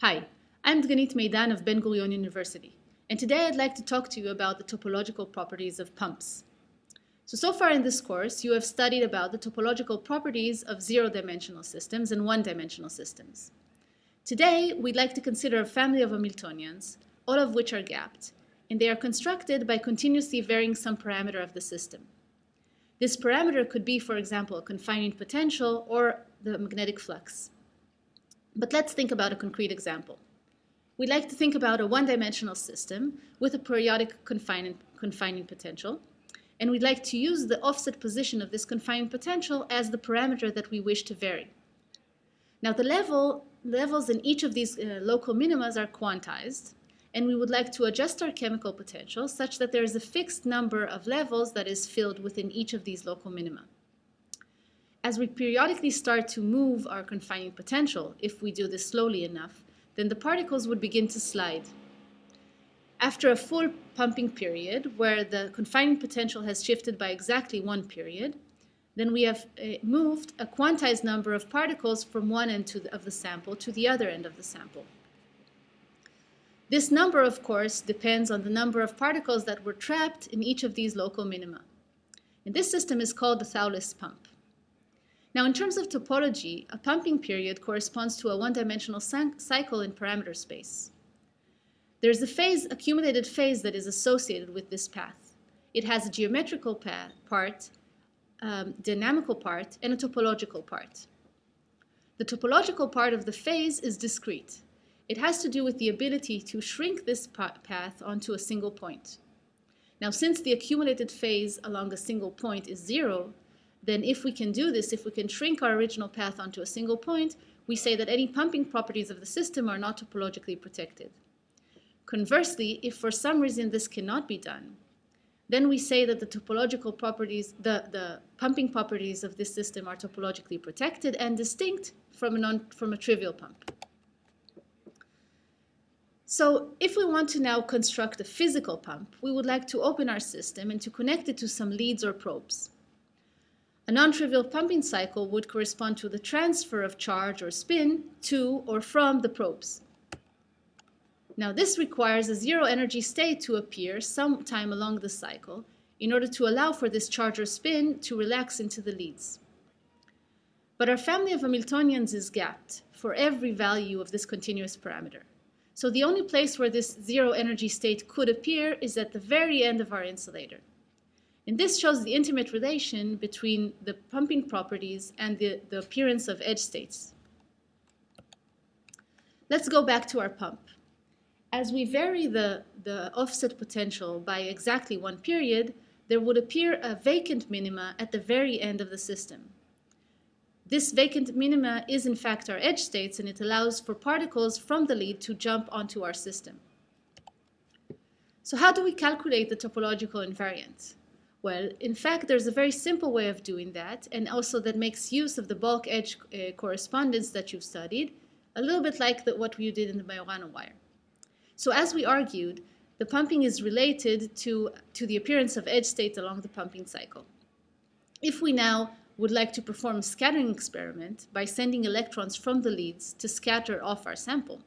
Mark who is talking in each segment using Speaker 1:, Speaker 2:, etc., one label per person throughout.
Speaker 1: Hi, I'm Dganit Meidan of Ben Gurion University, and today I'd like to talk to you about the topological properties of pumps. So, so far in this course, you have studied about the topological properties of zero-dimensional systems and one-dimensional systems. Today, we'd like to consider a family of Hamiltonians, all of which are gapped, and they are constructed by continuously varying some parameter of the system. This parameter could be, for example, a confining potential or the magnetic flux. But let's think about a concrete example. We'd like to think about a one-dimensional system with a periodic confining, confining potential, and we'd like to use the offset position of this confining potential as the parameter that we wish to vary. Now the level, levels in each of these uh, local minimas are quantized, and we would like to adjust our chemical potential such that there is a fixed number of levels that is filled within each of these local minima. As we periodically start to move our confining potential, if we do this slowly enough, then the particles would begin to slide. After a full pumping period, where the confining potential has shifted by exactly one period, then we have uh, moved a quantized number of particles from one end the, of the sample to the other end of the sample. This number, of course, depends on the number of particles that were trapped in each of these local minima. And this system is called the Thouless pump. Now, in terms of topology, a pumping period corresponds to a one-dimensional cycle in parameter space. There's a phase, accumulated phase that is associated with this path. It has a geometrical path, part, um, dynamical part, and a topological part. The topological part of the phase is discrete. It has to do with the ability to shrink this path onto a single point. Now, since the accumulated phase along a single point is zero, then if we can do this, if we can shrink our original path onto a single point, we say that any pumping properties of the system are not topologically protected. Conversely, if for some reason this cannot be done, then we say that the topological properties, the, the pumping properties of this system are topologically protected and distinct from a, non, from a trivial pump. So if we want to now construct a physical pump, we would like to open our system and to connect it to some leads or probes. A non-trivial pumping cycle would correspond to the transfer of charge or spin to or from the probes. Now this requires a zero energy state to appear sometime along the cycle in order to allow for this charge or spin to relax into the leads. But our family of Hamiltonians is gapped for every value of this continuous parameter. So the only place where this zero energy state could appear is at the very end of our insulator. And this shows the intimate relation between the pumping properties and the, the appearance of edge states. Let's go back to our pump. As we vary the, the offset potential by exactly one period, there would appear a vacant minima at the very end of the system. This vacant minima is in fact our edge states and it allows for particles from the lead to jump onto our system. So how do we calculate the topological invariant? Well, in fact, there's a very simple way of doing that and also that makes use of the bulk edge uh, correspondence that you've studied, a little bit like the, what we did in the Majorana wire. So as we argued, the pumping is related to, to the appearance of edge states along the pumping cycle. If we now would like to perform a scattering experiment by sending electrons from the leads to scatter off our sample,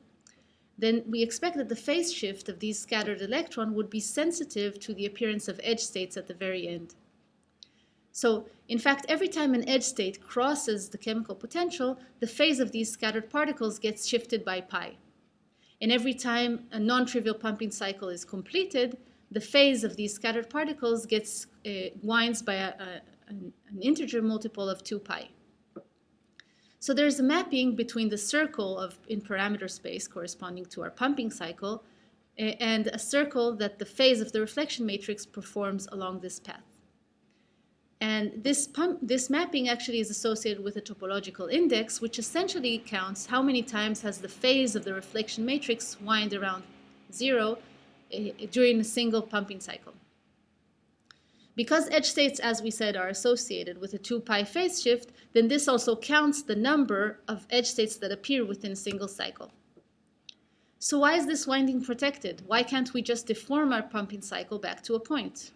Speaker 1: then we expect that the phase shift of these scattered electron would be sensitive to the appearance of edge states at the very end. So, in fact, every time an edge state crosses the chemical potential, the phase of these scattered particles gets shifted by pi. And every time a non-trivial pumping cycle is completed, the phase of these scattered particles gets uh, winds by a, a, an, integer multiple of 2 pi. So there's a mapping between the circle of in parameter space corresponding to our pumping cycle and a circle that the phase of the reflection matrix performs along this path. And this, pump, this mapping actually is associated with a topological index, which essentially counts how many times has the phase of the reflection matrix wind around zero uh, during a single pumping cycle. Because edge states, as we said, are associated with a 2 pi phase shift, then this also counts the number of edge states that appear within a single cycle. So why is this winding protected? Why can't we just deform our pumping cycle back to a point?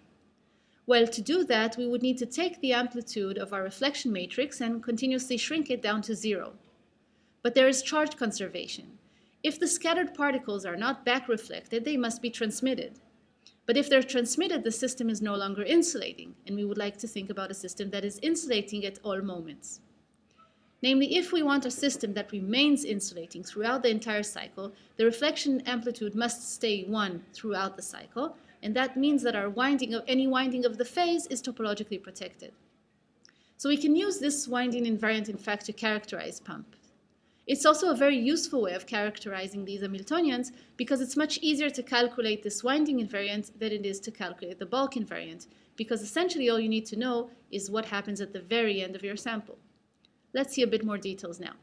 Speaker 1: Well, to do that, we would need to take the amplitude of our reflection matrix and continuously shrink it down to zero. But there is charge conservation. If the scattered particles are not back reflected, they must be transmitted. But if they're transmitted, the system is no longer insulating, and we would like to think about a system that is insulating at all moments. Namely, if we want a system that remains insulating throughout the entire cycle, the reflection amplitude must stay 1 throughout the cycle, and that means that our winding of any winding of the phase is topologically protected. So we can use this winding invariant, in fact, to characterize pump. It's also a very useful way of characterizing these Hamiltonians because it's much easier to calculate this winding invariant than it is to calculate the bulk invariant, because essentially all you need to know is what happens at the very end of your sample. Let's see a bit more details now.